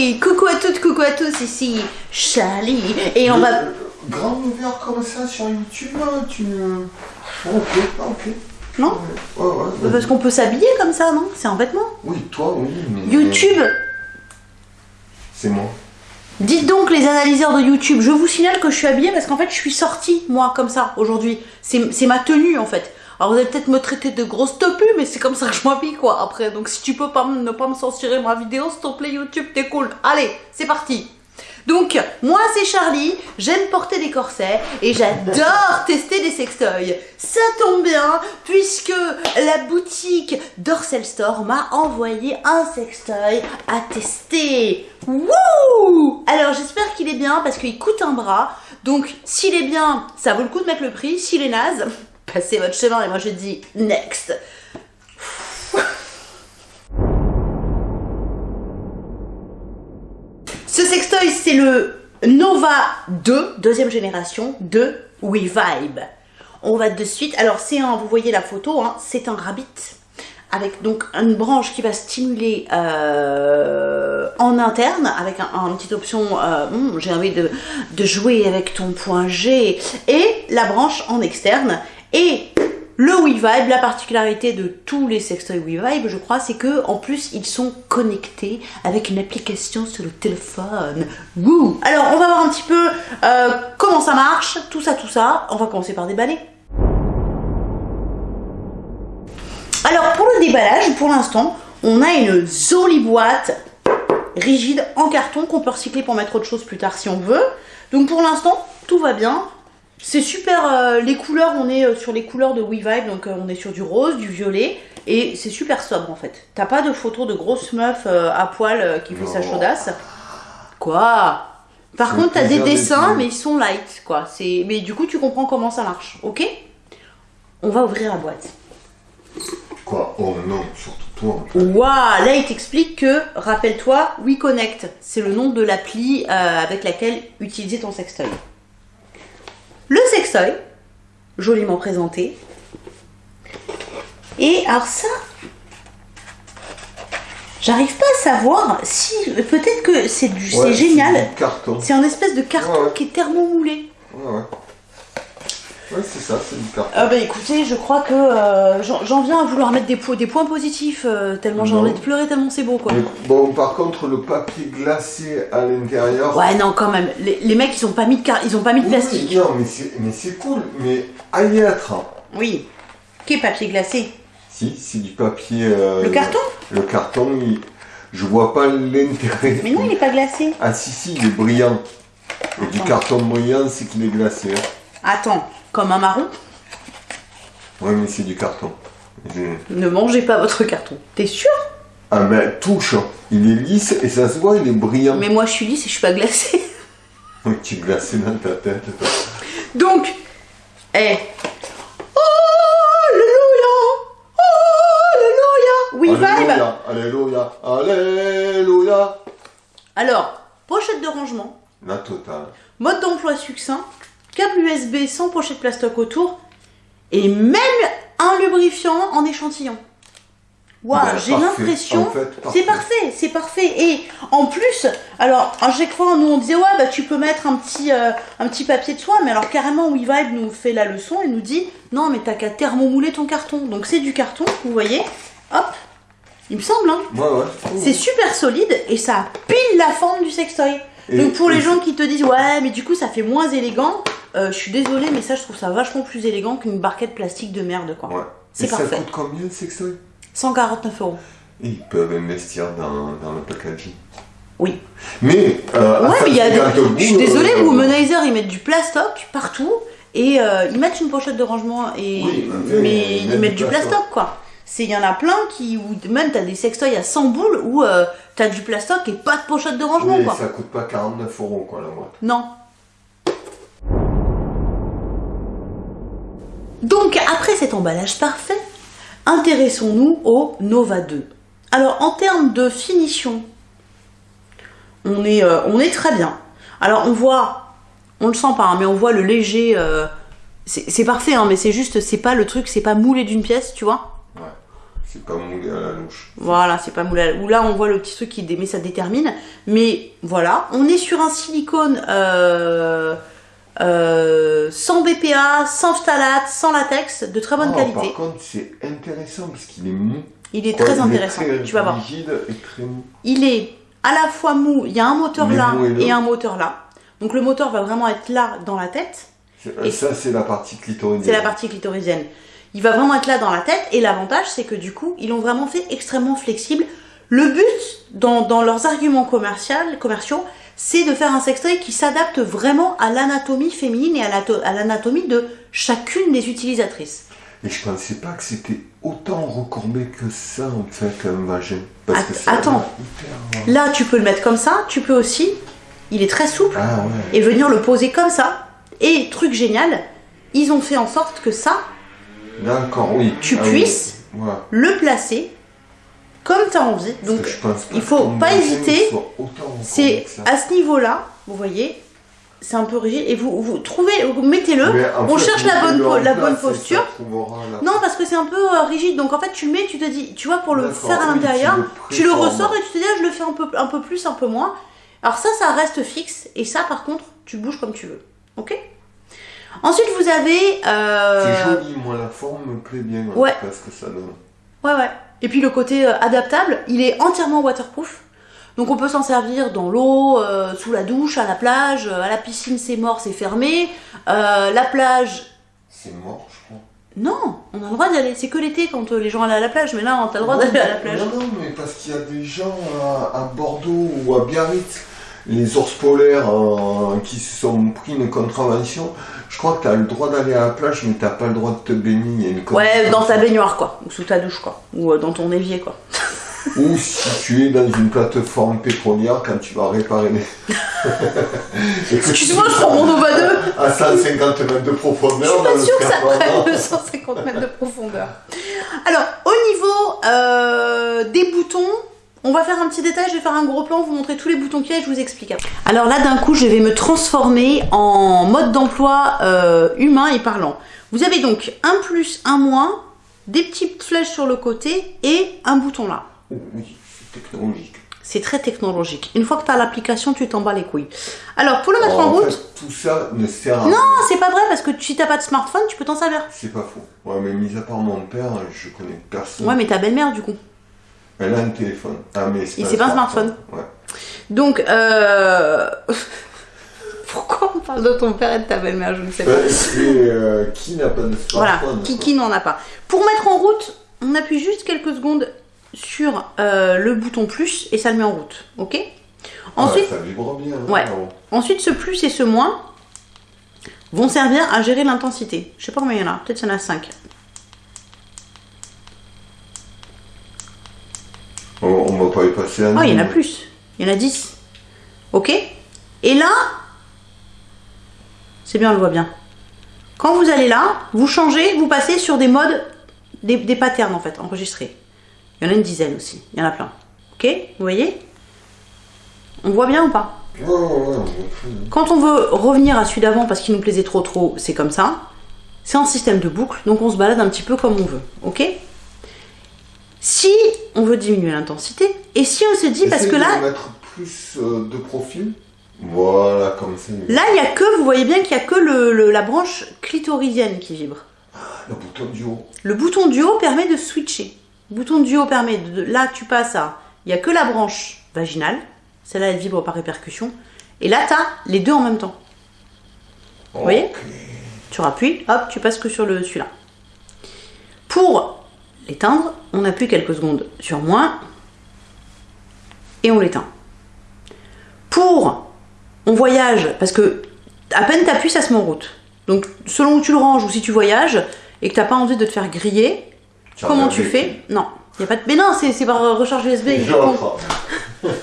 Hey, coucou à toutes, coucou à tous, ici Charlie. Et on va... Grand ouvert comme ça sur YouTube, hein, tu... Ok, ok. Non Ouais, ouais, ouais. Parce qu'on peut s'habiller comme ça, non? C'est un vêtement. Oui, toi, oui, mais... YouTube C'est moi. Dites donc les analyseurs de YouTube, je vous signale que je suis habillée parce qu'en fait je suis sortie, moi, comme ça, aujourd'hui. C'est ma tenue, en fait. Alors vous allez peut-être me traiter de grosse topu, mais c'est comme ça que je m'habille, quoi, après. Donc si tu peux pas ne pas me censurer ma vidéo, s'il te plaît, YouTube, t'es cool. Allez, c'est parti donc, moi c'est Charlie, j'aime porter des corsets et j'adore tester des sextoys. Ça tombe bien puisque la boutique Dorsel Store m'a envoyé un sextoy à tester. Wouh Alors j'espère qu'il est bien parce qu'il coûte un bras. Donc s'il est bien, ça vaut le coup de mettre le prix. S'il est naze, passez votre chemin et moi je dis next. Ce sextoy, c'est le Nova 2, deuxième génération de WeVibe. On va de suite. Alors, c'est un, vous voyez la photo, hein, c'est un rabbit avec donc une branche qui va stimuler euh, en interne avec un, un- une petite option euh, hmm, j'ai envie de jouer avec ton point G et la branche en externe et le WeVibe, la particularité de tous les sextoys WeVibe, je crois, c'est que en plus ils sont connectés avec une application sur le téléphone. Alors on va voir un petit peu euh, comment ça marche, tout ça, tout ça. On va commencer par déballer. Alors pour le déballage, pour l'instant, on a une jolie boîte rigide en carton qu'on peut recycler pour mettre autre chose plus tard si on veut. Donc pour l'instant, tout va bien. C'est super, euh, les couleurs, on est euh, sur les couleurs de WeVibe, donc euh, on est sur du rose, du violet, et c'est super sobre en fait. T'as pas de photo de grosse meuf euh, à poil qui fait sa chaudasse. Quoi? Par contre, t'as des dessins, mais ils sont light, quoi. C'est, mais du coup, tu comprends comment ça marche, ok? On va ouvrir la boîte. Quoi? Oh non, surtout toi. Waouh Là, il t'explique que, rappelle-toi, WeConnect, c'est le nom de l'appli avec laquelle utiliser ton sextoy. Joliment présenté. Et alors ça, j'arrive pas à savoir si peut-être que c'est du, Ouais, c'est génial. C'est un espèce de carton Ouais, ouais. qui est thermomoulé. C'est ça, c'est du carton. Ah bah écoutez, je crois que euh, j'en viens à vouloir mettre des, po- des points positifs euh, tellement j'ai envie de pleurer tellement c'est beau quoi. Mais bon, par contre, le papier glacé à l'intérieur. Ouais non quand même, les, les mecs ils ont pas mis de car- ils ont pas mis de Oui, plastique. non, mais c'est, mais c'est cool, mais à y être. Oui. Qu'est papier glacé? Si, c'est du papier. euh, Le carton? Le carton, il- je vois pas l'intérêt. Mais non il est pas glacé. Ah si, si, il est brillant. Et du carton brillant, c'est qu'il est glacé. hein. Attends, comme un marron Ouais, mais c'est du carton. Ne mangez pas votre carton. T'es sûr? Ah, mais touche, il est lisse et ça se voit, il est brillant. Mais moi je suis lisse et je suis pas glacée. Oui, tu es glacé dans ta tête. toi. Donc, eh. Alléluia Alléluia Oui, vibe Alléluia, Alléluia, Alléluia. Alors, pochette de rangement, La totale. mode d'emploi succinct, câble USB sans pochette plastoc autour, et même un lubrifiant en échantillon. Waouh, Ben, j'ai l'impression. En fait, c'est parfait. c'est parfait. Et en plus, alors à chaque fois nous on disait ouais bah tu peux mettre un petit euh, un petit papier de soie, mais alors carrément WeVibe nous fait la leçon et nous dit non mais t'as qu'à thermomouler ton carton. Donc c'est du carton, vous voyez, hop, il me semble hein. Ouais, ouais. C'est super solide et ça a pile la forme du sextoy. Et- Donc pour les gens qui te disent ouais mais du coup ça fait moins élégant, euh, je suis désolée mais ça je trouve ça vachement plus élégant qu'une barquette plastique de merde quoi. Ouais. C'est parfait. ça coûte combien le sextoy 149 euros. Ils peuvent investir dans, dans le packaging. Oui. Mais, euh, à Ouais mais il y a 150 des... euros, Je suis désolée, euh, Womanizer ils mettent du plastoc partout et euh, ils mettent une pochette de rangement et Oui, mais, mais ils mettent mettent du plastoc. plastoc quoi. Il y en a plein qui ou même t'as des sextoys à 100 boules où euh, t'as du plastoc et pas de pochette de rangement Oui, quoi. ça coûte pas 49 euros, quoi, la boîte. Non. Donc, après cet emballage parfait, intéressons-nous au Nova 2. Alors, en termes de finition, on est, euh, on est très bien. Alors, on voit, on le sent pas, hein, mais on voit le léger. euh, c'est parfait, hein, mais c'est juste, c'est pas le truc, c'est pas moulé d'une pièce, tu vois. Ouais. C'est pas moulé à la louche. Voilà, c'est pas moulé. Ou là, on voit le petit truc qui mais ça détermine. Mais voilà, on est sur un silicone euh, euh, sans BPA, sans phthalate, sans latex, de très bonne Ah, qualité. Par contre, c'est intéressant parce qu'il est mou. Il est Quoi, très il intéressant. très tu vas voir. rigide et très mou. Il est à la fois mou. Il y a un moteur Il là et un moteur là. Donc le moteur va vraiment être là dans la tête. Et ça, c'est la partie clitoridienne. C'est la partie clitoridienne. Il va vraiment être là dans la tête et l'avantage c'est que du coup ils l'ont vraiment fait extrêmement flexible. Le but dans, dans leurs arguments commerciaux c'est de faire un sextoy qui s'adapte vraiment à l'anatomie féminine et à l'anatomie de chacune des utilisatrices. Et je pensais pas que c'était autant recourbé que ça, en fait, un vagin. Parce que attends. hyper- Là tu peux le mettre comme ça, tu peux aussi, il est très souple, Ah ouais. et venir le poser comme ça. Et truc génial, ils ont fait en sorte que ça, D'accord, oui. tu Ah oui. puisses le placer comme tu as envie. Donc il faut pas hésiter. C'est à ce niveau-là, vous voyez, c'est un peu rigide. Et vous, vous trouvez, vous mettez-le. On fait, cherche la bonne, la place bonne posture. la- Non, parce que c'est un peu euh, rigide. Donc en fait, tu le mets, tu te dis, tu vois, pour le faire à oui, l'intérieur, tu le ressors et tu te dis, ah, je le fais un peu, un peu plus, un peu moins. Alors ça, ça reste fixe. Et ça, par contre, tu bouges comme tu veux. Ok? Ensuite, vous avez. euh, C'est joli, moi, la forme me plaît bien. Ouais. Parce que ça donne. Ouais, ouais. Et puis le côté euh, adaptable, il est entièrement waterproof. Donc on peut s'en servir dans l'eau, euh, sous la douche, à la plage, euh, à la piscine c'est mort, c'est fermé. Euh, la plage, C'est mort, je crois. non, on a le droit d'y aller. C'est que l'été quand les gens allaient à la plage, mais là on a le droit d'aller à la plage. Non, non, mais parce qu'il y a des gens à, à Bordeaux ou à Biarritz, les ours polaires qui se sont pris une contravention. Je crois que tu as le droit d'aller à la plage, mais t'as pas le droit de te baigner. une Ouais, dans ta baignoire quoi, ou sous ta douche quoi, ou euh, dans ton évier quoi. Ou si tu es dans une plateforme pétrolière quand tu vas réparer les. Excuse-moi, je prends mon overdose. À 150 mètres de Je profondeur. suis dans pas le sûre que ça prenne 250 mètres de profondeur. Alors, au niveau euh, des boutons, on va faire un petit détail, je vais faire un gros plan, vous montrer tous les boutons qu'il y a et je vous explique. Alors là, d'un coup, je vais me transformer en mode d'emploi euh, humain et parlant. Vous avez donc un plus, un moins, des petites flèches sur le côté et un bouton là. Oh, oui, c'est technologique. C'est très technologique. Une fois que tu as l'application, tu t'en bats les couilles. Alors, pour le mettre Alors, en en route, fait, tout ça ne sert à non, rien. c'est pas vrai parce que si t'as pas de smartphone, tu peux t'en servir. C'est pas faux. Ouais, mais mis à part mon père, je connais personne. Ouais, mais ta belle-mère du coup. Elle a un téléphone. Ah, mais c'est pas un smartphone. Ouais. Donc, euh... pourquoi on parle de ton père et de ta belle-mère Je ne sais pas. Euh, qui n'a pas de Voilà, smartphone qui, quoi. qui n'en a pas. Pour mettre en route, on appuie juste quelques secondes sur euh, le bouton plus et ça le met en route. Ok? Ensuite, Ah, ça vibre bien. hein, Ouais. ensuite, ce plus et ce moins vont servir à gérer l'intensité. Je sais pas combien il y en a, peut-être il y en a 5. On, on va pas un. Oh, il y en a plus. Il y en a 10. Ok Et là, c'est bien, on le voit bien. Quand vous allez là, vous changez, vous passez sur des modes, des, des patterns en fait, enregistrés. Il y en a une dizaine aussi, il y en a plein. Ok Vous voyez? On voit bien ou pas? Bien. Quand on veut revenir à celui d'avant parce qu'il nous plaisait trop trop, c'est comme ça. C'est un système de boucle, donc on se balade un petit peu comme on veut. Ok? Si on veut diminuer l'intensité, et si on se dit, parce que là, mettre plus euh, de profil. Voilà, comme ça. Là, il y a que, vous voyez bien qu'il y a que le- le- la branche clitoridienne qui vibre. Le bouton du haut. Le bouton du haut permet de switcher. Le bouton du haut permet de, là tu passes à, il y a que la branche vaginale, celle-là elle vibre par répercussion, et là tu as les deux en même temps. Vous voyez. Tu rappuies, hop, tu passes que sur le celui-là. Pour l'éteindre, on appuie quelques secondes sur moins et on l'éteint. Pour on voyage, parce que à peine t'appuies, ça se met en route. Donc selon où tu le ranges ou si tu voyages et que t'as pas envie de te faire griller, comment tu fais Non, y a pas de. Mais non, c'est par recharge USB. il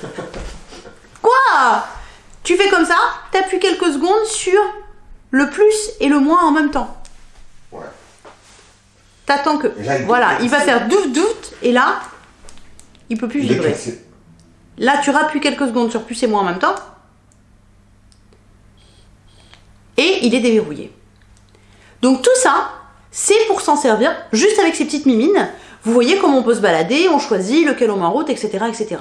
Quoi? Tu fais comme ça, t'appuies quelques secondes sur le plus et le moins en même temps. Ouais. T'attends que. Là, il Voilà, il va faire douf douf et là, il peut plus vibrer. Là, tu rappuies quelques secondes sur plus et moins en même temps. Et il est déverrouillé. Donc tout ça, c'est pour s'en servir juste avec ces petites mimines. Vous voyez comment on peut se balader, on choisit lequel on met en route, etc. etc.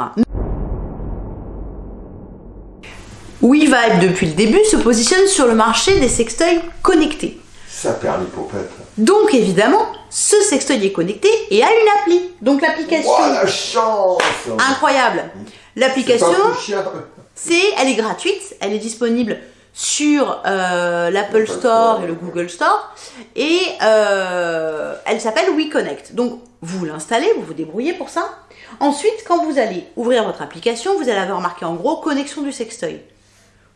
WeVibe, depuis le début, se positionne sur le marché des sextoys connectés. Ça perd l'hypopète. Donc évidemment, ce sextoy est connecté et a une appli. Donc l'application... Oh la chance Incroyable L'application, c'est, elle est gratuite, elle est disponible sur euh, l'Apple Store, et le Google Store et euh, elle s'appelle WeConnect. Donc vous l'installez, vous vous débrouillez pour ça. Ensuite, quand vous allez ouvrir votre application, vous allez avoir marqué en gros connexion du sextoy.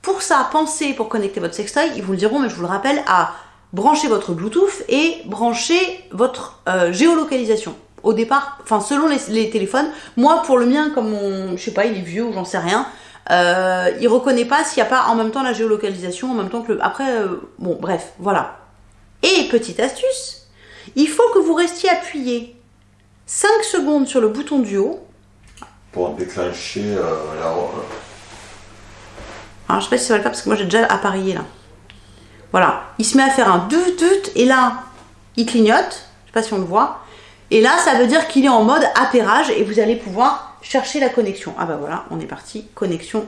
Pour ça, pensez pour connecter votre sextoy, ils vous le diront, mais je vous le rappelle, à brancher votre Bluetooth et brancher votre euh, géolocalisation. Au départ, enfin selon les, les téléphones, moi pour le mien, comme mon, je sais pas, il est vieux ou j'en sais rien, euh, il reconnaît pas s'il n'y a pas en même temps la géolocalisation, en même temps que le. Après, euh, bon, bref, voilà. Et petite astuce, il faut que vous restiez appuyé 5 secondes sur le bouton du haut. Pour déclencher euh, la... Alors, je sais pas si ça va le faire parce que moi j'ai déjà appareillé là. Voilà, il se met à faire un dut dut et là, il clignote. Je sais pas si on le voit. Et là, ça veut dire qu'il est en mode appairage et vous allez pouvoir chercher la connexion. Ah bah voilà, on est parti. Connexion.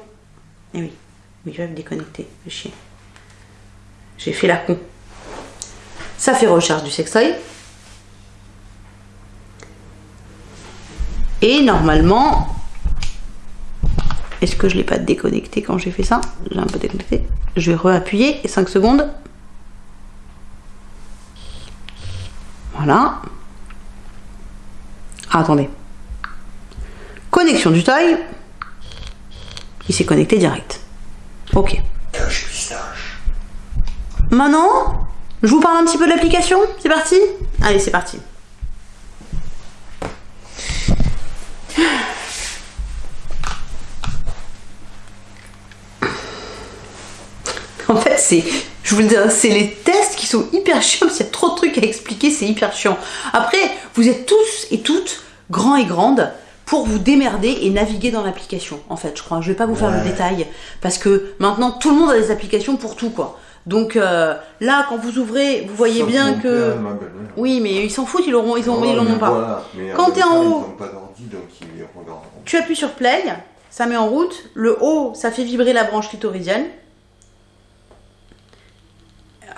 Eh oui, oui, je vais me déconnecter. Fais chier. J'ai fait la con. Ça fait recherche du sextoy. Et normalement, est-ce que je l'ai pas déconnecté quand j'ai fait ça? J'ai un peu déconnecté. Je vais réappuyer et 5 secondes. Voilà. Ah, attendez. Connexion du toy. Il s'est connecté direct. Ok. Maintenant, je vous parle un petit peu de l'application. C'est parti? Allez, c'est parti. En fait, c'est, je vous le dis, c'est les sont hyper chiants. parce qu'il y a trop de trucs à expliquer, c'est hyper chiant. Après, vous êtes tous et toutes grands et grandes pour vous démerder et naviguer dans l'application. En fait, je crois. Je vais pas vous faire le détail parce que maintenant tout le monde a des applications pour tout, quoi. Donc euh, là, quand vous ouvrez, vous voyez bien que. père. Oui, mais ils s'en foutent, ils l'auront, ils Ouais, ils l'en mais ont pas. voilà. Mais Quand t'es même en haut- pas donc ils. Tu appuies sur play, ça met en route. Le haut, ça fait vibrer la branche clitoridienne.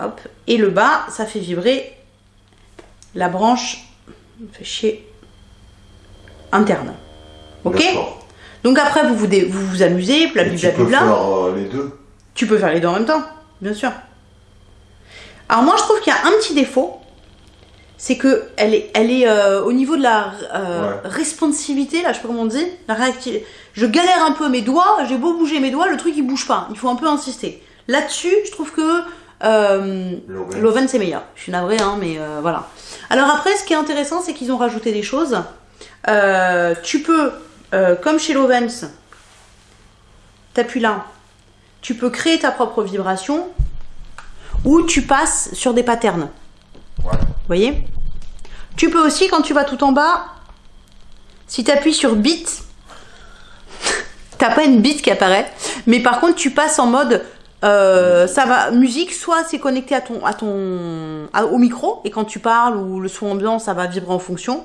Hop. Et le bas, ça fait vibrer la branche. Fait chier. Interne. Ok. Donc après, vous vous, dé- vous, vous amusez, tu peux faire euh, les deux. Tu peux faire les deux en même temps, bien sûr. Alors moi, je trouve qu'il y a un petit défaut, c'est que elle est, elle est euh, au niveau de la euh, Ouais. responsivité, là, je sais pas comment on dit, la réactivité. Je galère un peu mes doigts, j'ai beau bouger mes doigts, le truc il bouge pas. Il faut un peu insister. Là-dessus, je trouve que euh, L'Oven. c'est meilleur. Je suis navrée, hein, mais euh, voilà. Alors après, ce qui est intéressant, c'est qu'ils ont rajouté des choses. Euh, tu peux, euh, comme chez l'Ovens, t'appuies là, tu peux créer ta propre vibration ou tu passes sur des patterns. Ouais. Vous voyez? Tu peux aussi, quand tu vas tout en bas, si tu appuies sur beat, t'as pas une beat qui apparaît, mais par contre tu passes en mode euh, ça va musique, soit c'est connecté à ton à ton au micro et quand tu parles ou le son ambiant ça va vibrer en fonction,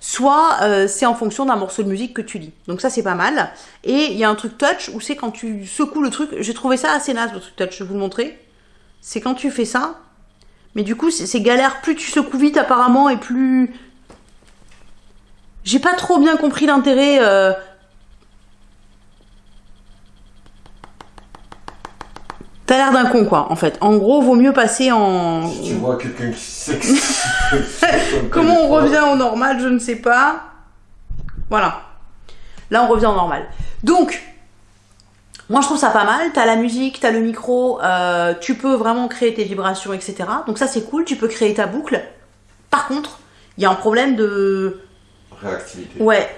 soit euh, c'est en fonction d'un morceau de musique que tu lis. Donc ça c'est pas mal. Et il y a un truc touch où c'est quand tu secoues le truc. J'ai trouvé ça assez naze le truc touch. Je vais vous le montrer. C'est quand tu fais ça. Mais du coup c'est c'est galère. Plus tu secoues vite apparemment et plus j'ai pas trop bien compris l'intérêt. euh, T'as l'air d'un con quoi en fait. En gros vaut mieux passer en. Si tu vois quelqu'un qui s'excite. Comment on revient au normal, je ne sais pas. Voilà. Là, on revient au normal. Donc, moi, je trouve ça pas mal. T'as la musique, t'as le micro, euh, tu peux vraiment créer tes vibrations, etc. Donc ça, c'est cool. Tu peux créer ta boucle. Par contre, il y a un problème de... Réactivité. Ouais.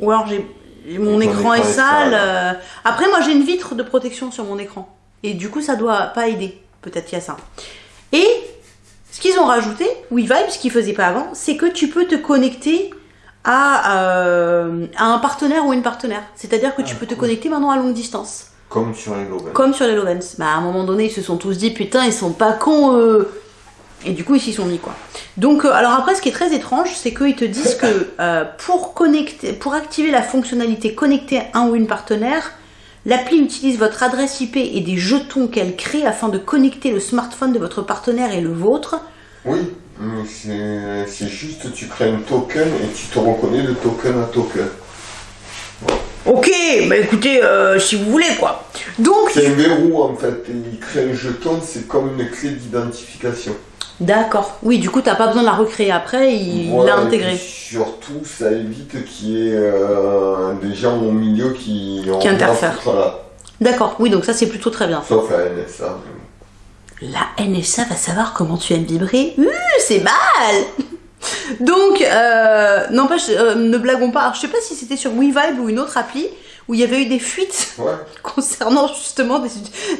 Ou alors, j'ai... Mon écran est écran est sale. sale. euh. Après, moi, j'ai une vitre de protection sur mon écran. Et du coup, ça doit pas aider. Peut-être qu'il y a ça. Et ce qu'ils ont rajouté, WeVibe, ce qu'ils faisaient pas avant, c'est que tu peux te connecter à, euh, à un partenaire ou une partenaire. C'est-à-dire que tu Ah, peux te connecter maintenant à longue distance. Comme sur les Loven. Comme sur les Lovens. Bah, à un moment donné, ils se sont tous dit, putain, ils sont pas cons. Et du coup, ils s'y sont mis quoi. Donc, euh, alors après, ce qui est très étrange, c'est qu'ils te disent que euh, pour connecter, pour activer la fonctionnalité connecter un ou une partenaire, l'appli utilise votre adresse IP et des jetons qu'elle crée afin de connecter le smartphone de votre partenaire et le vôtre. Oui, mais c'est juste, tu crées un token et tu te reconnais de token à token. Ok, bah écoutez, euh, si vous voulez quoi. Donc, C'est un verrou en fait, il crée un jeton, c'est comme une clé d'identification. D'accord. Oui, du coup, t'as pas besoin de la recréer après, il Voilà, l'a et intégré. puis Surtout, ça évite qu'il y ait euh, des gens au milieu qui interfèrent. D'accord, oui, donc ça c'est plutôt très bien. Sauf la NSA. La NSA va savoir comment tu aimes vibrer. Ouh, c'est mal Donc, euh, n'empêche, euh, ne blaguons pas. Alors, je sais pas si c'était sur WeVibe ou une autre appli où il y avait eu des fuites Ouais, concernant justement des,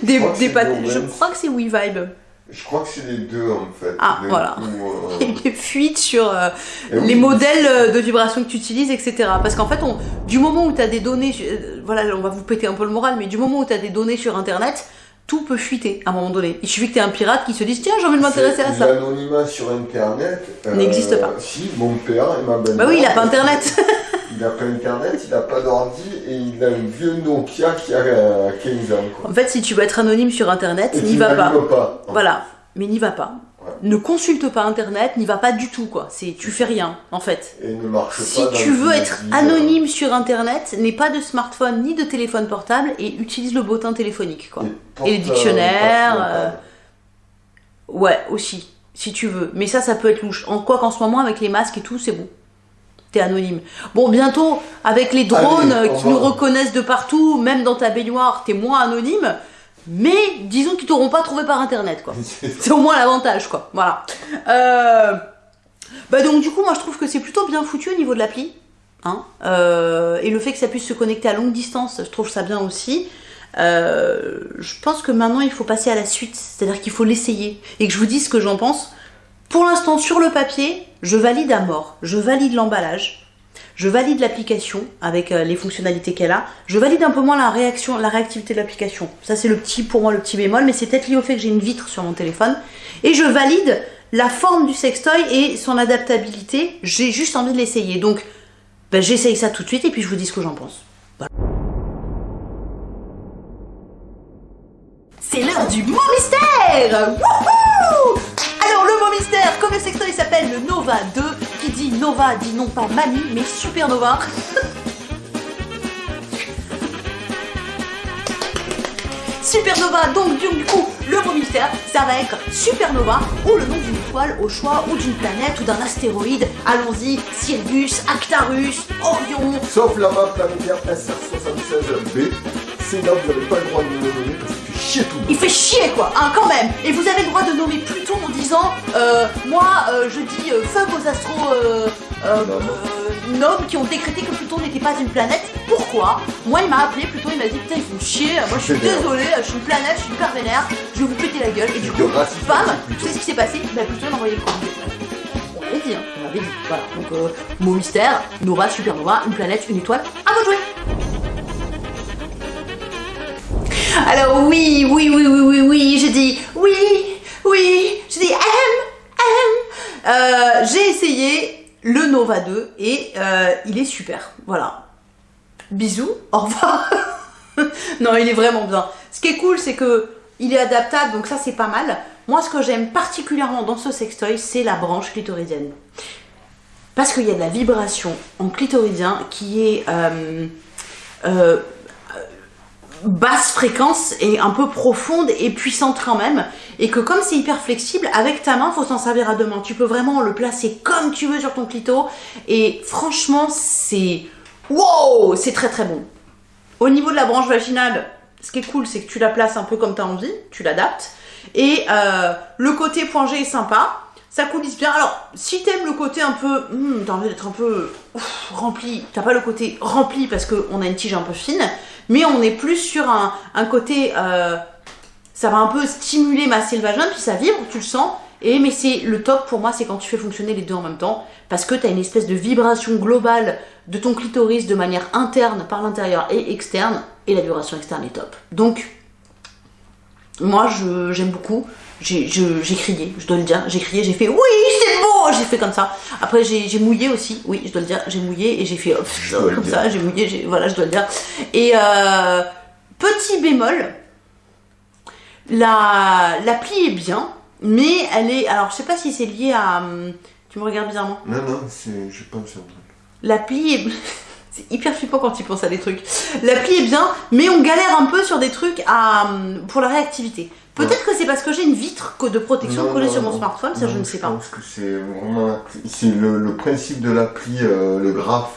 des, Je crois que des. Je crois que c'est WeVibe. Je crois que c'est les deux en fait. Ah, D'un voilà. coup, euh, Il y a eu des fuites sur euh, oui, les modèles euh, de vibration que tu utilises, etc. Parce qu'en fait, on, du moment où tu as des données, euh, voilà, on va vous péter un peu le moral, mais du moment où tu as des données sur Internet, tout peut fuiter à un moment donné. Il suffit que tu aies un pirate qui se dise tiens, j'ai envie de m'intéresser à ça. L'anonymat sur internet N'existe pas. Si, mon père et ma belle Bah oui, il a pas Internet. Il a pas internet, il a pas d'ordi et il a un vieux Nokia qui a euh, 15 ans. Quoi. En fait, si tu veux être anonyme sur Internet, Et n'y va pas. pas. Voilà, mais n'y va pas. Ouais. Ne consulte pas Internet, n'y va pas du tout, quoi. C'est, tu fais rien, en fait. Et ne marche Si pas. dans tu veux être anonyme sur Internet, n'aie pas de smartphone ni de téléphone portable et utilise le bottin téléphonique, quoi. euh, Et le dictionnaire, passe euh. Ouais, aussi, si tu veux. Mais ça, ça peut être louche. En quoi qu'en ce moment, avec les masques et tout, c'est bon. T'es anonyme. Bon, bientôt, avec les drones Allez, qui nous reconnaissent de partout, même dans ta baignoire, t'es moins anonyme. Mais disons qu'ils t'auront pas trouvé par internet, quoi. C'est au moins l'avantage, quoi. Voilà. Euh... Bah donc du coup, moi je trouve que c'est plutôt bien foutu au niveau de l'appli. Hein Euh, et le fait que ça puisse se connecter à longue distance, je trouve ça bien aussi. Euh, je pense que maintenant il faut passer à la suite, c'est-à-dire qu'il faut l'essayer et que je vous dise ce que j'en pense. Pour l'instant, sur le papier, je valide à mort. Je valide l'emballage. Je valide l'application avec euh, les fonctionnalités qu'elle a. Je valide un peu moins la réaction, la réactivité de l'application. Ça c'est le petit pour moi le petit bémol, mais c'est peut-être lié au fait que j'ai une vitre sur mon téléphone. Et je valide la forme du sextoy et son adaptabilité. J'ai juste envie de l'essayer. Donc ben, j'essaye ça tout de suite et puis je vous dis ce que j'en pense. C'est l'heure du mot mystère Wouhou Alors le mot mystère, comme le sextoy s'appelle le Nova 2, qui dit Nova dit non pas mamie, mais Supernova. Supernova, donc du coup, le mot mystère, ça va être Supernova, ou le nom d'une étoile au choix, ou d'une planète, ou d'un astéroïde. Allons-y, Sirius, Actarus, Orion, Sauf la map planétaire SR76B. C'est là vous n'avez pas le droit de me nommer parce qu'il fait chier tout le monde. Il fait chier quoi, hein, quand même. Et vous avez le droit de nommer Pluton en disant, euh, moi, euh, je dis euh, fuck aux astro euh, nobles qui ont décrété que Pluton n'était pas une planète. Pourquoi? Moi, il m'a appelé Pluton, il m'a dit putain, ils font chier. Moi, je suis désolé, je suis une planète, je suis hyper vénère. Je vais vous péter la gueule. Et du coup, bam, tu sais ce qui s'est passé Bah, Pluton il a envoyé le. On l'avait dit, hein, on l'avait dit. Voilà. Donc, euh, mot mystère, Nova, Supernova, une planète, une étoile. À vous de jouer. Alors oui, oui, oui, oui, oui, oui, j'ai dit oui, oui, j'ai dit M, M. Euh, j'ai essayé le Nova 2 et euh, il est super. Voilà. Bisous, au revoir. non, il est vraiment bien. Ce qui est cool, c'est que il est adaptable, donc ça c'est pas mal. Moi, ce que j'aime particulièrement dans ce sextoy, c'est la branche clitoridienne. Parce qu'il y a de la vibration en clitoridien qui est euh, basse fréquence et un peu profonde et puissante quand même. Et que comme c'est hyper flexible, avec ta main, faut s'en servir à deux mains. Tu peux vraiment le placer comme tu veux sur ton clito. Et franchement, c'est... Wow C'est très très bon. Au niveau de la branche vaginale, ce qui est cool, c'est que tu la places un peu comme tu as envie, tu l'adaptes. Et euh, le côté point G est sympa, ça coulisse bien. Alors, si t'aimes le côté un peu, hmm, t'as envie d'être un peu rempli, t'as pas le côté rempli parce qu'on a une tige un peu fine, mais on est plus sur un, côté, euh, ça va un peu stimuler, masser le vagin, puis ça vibre, tu le sens. Et mais c'est le top pour moi, c'est quand tu fais fonctionner les deux en même temps, parce que t'as une espèce de vibration globale de ton clitoris de manière interne par l'intérieur et externe, et la vibration externe est top. Donc, moi, j'aime beaucoup. J'ai crié, je dois le dire. J'ai crié, j'ai fait oui, c'est beau J'ai fait comme ça. Après, j'ai mouillé aussi. Oui, je dois le dire. J'ai mouillé et j'ai fait le comme ça. J'ai mouillé, voilà, je dois le dire. Et euh, petit bémol, la l'appli est bien, mais elle est. Alors, je sais pas si c'est lié à. hum, Tu me regardes bizarrement. Non, non, c'est, je pense un truc. L'appli est. C'est hyper flippant quand tu penses à des trucs. L'appli est bien, mais on galère un peu sur des trucs à, hum, pour la réactivité. Peut-être que c'est parce que j'ai une vitre de protection collée sur mon smartphone, ça je ne sais pas. pense que c'est vraiment, c'est le, le principe de l'appli, euh, le graphe,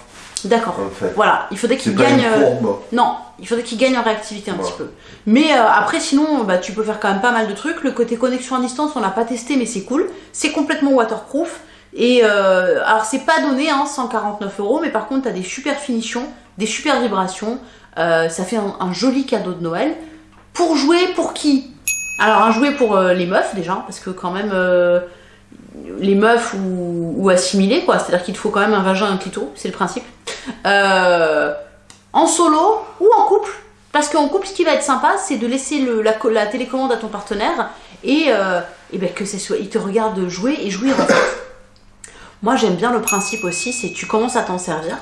D'accord. en fait. Voilà, il faudrait qu'il gagne. euh. Non, il faudrait qu'il gagne en réactivité un petit peu. Mais euh, après, sinon, bah, tu peux faire quand même pas mal de trucs. Le côté connexion à distance, on l'a pas testé, mais c'est cool. C'est complètement waterproof. Et euh, alors, c'est pas donné, hein, 149 euros, mais par contre, t'as des super finitions, des super vibrations. Euh, ça fait un, joli cadeau de Noël. Pour jouer, pour qui? Alors, un jouet pour euh, les meufs déjà, parce que quand même. euh, les meufs ou, assimilées, quoi. C'est-à-dire qu'il te faut quand même un vagin et un clito, c'est le principe. En solo ou en couple? Parce qu'en couple, ce qui va être sympa, c'est de laisser la, co- la télécommande à ton partenaire et, et ben que ce soit, il te regarde jouer et jouir en fait. Moi, j'aime bien le principe aussi, c'est tu commences à t'en servir.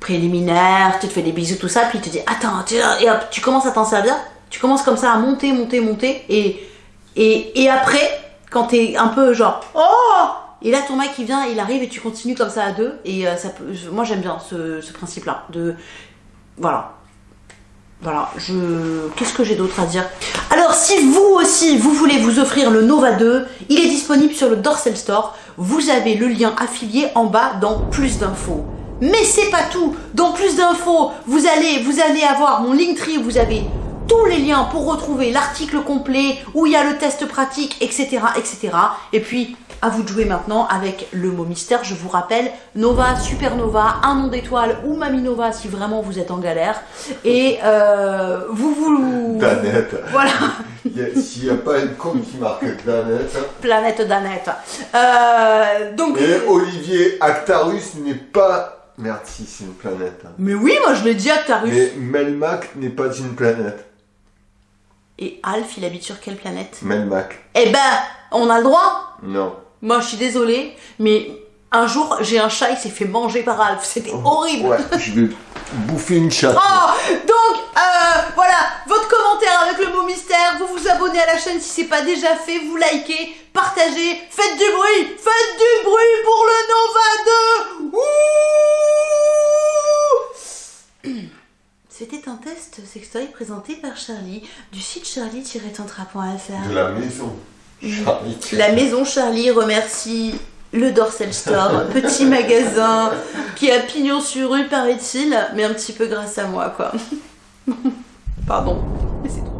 Préliminaire, tu te fais des bisous, tout ça, puis te dit attends, tu, et hop, tu commences à t'en servir. Tu commences comme ça à monter, monter, monter, et, et, après, quand t'es un peu genre oh et là ton mec il vient il arrive et tu continues comme ça à deux et euh, ça moi j'aime bien ce, ce principe là de voilà voilà je qu'est-ce que j'ai d'autre à dire? Alors si vous aussi vous voulez vous offrir le Nova 2 il est disponible sur le Dorsal Store. Vous avez le lien affilié en bas dans plus d'infos. Mais c'est pas tout. Dans plus d'infos vous allez vous allez avoir mon Linktree vous avez tous les liens pour retrouver l'article complet où il y a le test pratique, etc., etc. Et puis, à vous de jouer maintenant avec le mot mystère. Je vous rappelle, Nova, Supernova, un nom d'étoile ou Mami Nova si vraiment vous êtes en galère. Et euh, vous vous... Danette. Voilà, S'il n'y a pas une con qui marque Danette. planète d'Annette. Euh, donc... Et Olivier Actarus n'est pas. Merde, si, c'est une planète. hein. Mais oui, moi je l'ai dit à Tarus. Mais Melmac n'est pas une planète. Et Alf, il habite sur quelle planète? Melmac. Eh ben, on a le droit Non. Moi, je suis désolée, mais un jour, j'ai un chat, il s'est fait manger par Alf. C'était horrible. Ouais, je vais bouffer une chatte. Oh Donc, euh, voilà, votre commentaire avec le mot mystère, vous vous abonnez à la chaîne si c'est pas déjà fait, vous likez, partagez, faites du bruit, faites du bruit pour le Nova 2 Ouh C'était un test sextoy présenté par Charlie du site charlie-tantra.fr. De la maison. Charlie. La maison Charlie remercie le Dorsal Store, petit magasin qui a pignon sur rue, paraît-il, mais un petit peu grâce à moi, quoi. Pardon, mais c'est tout.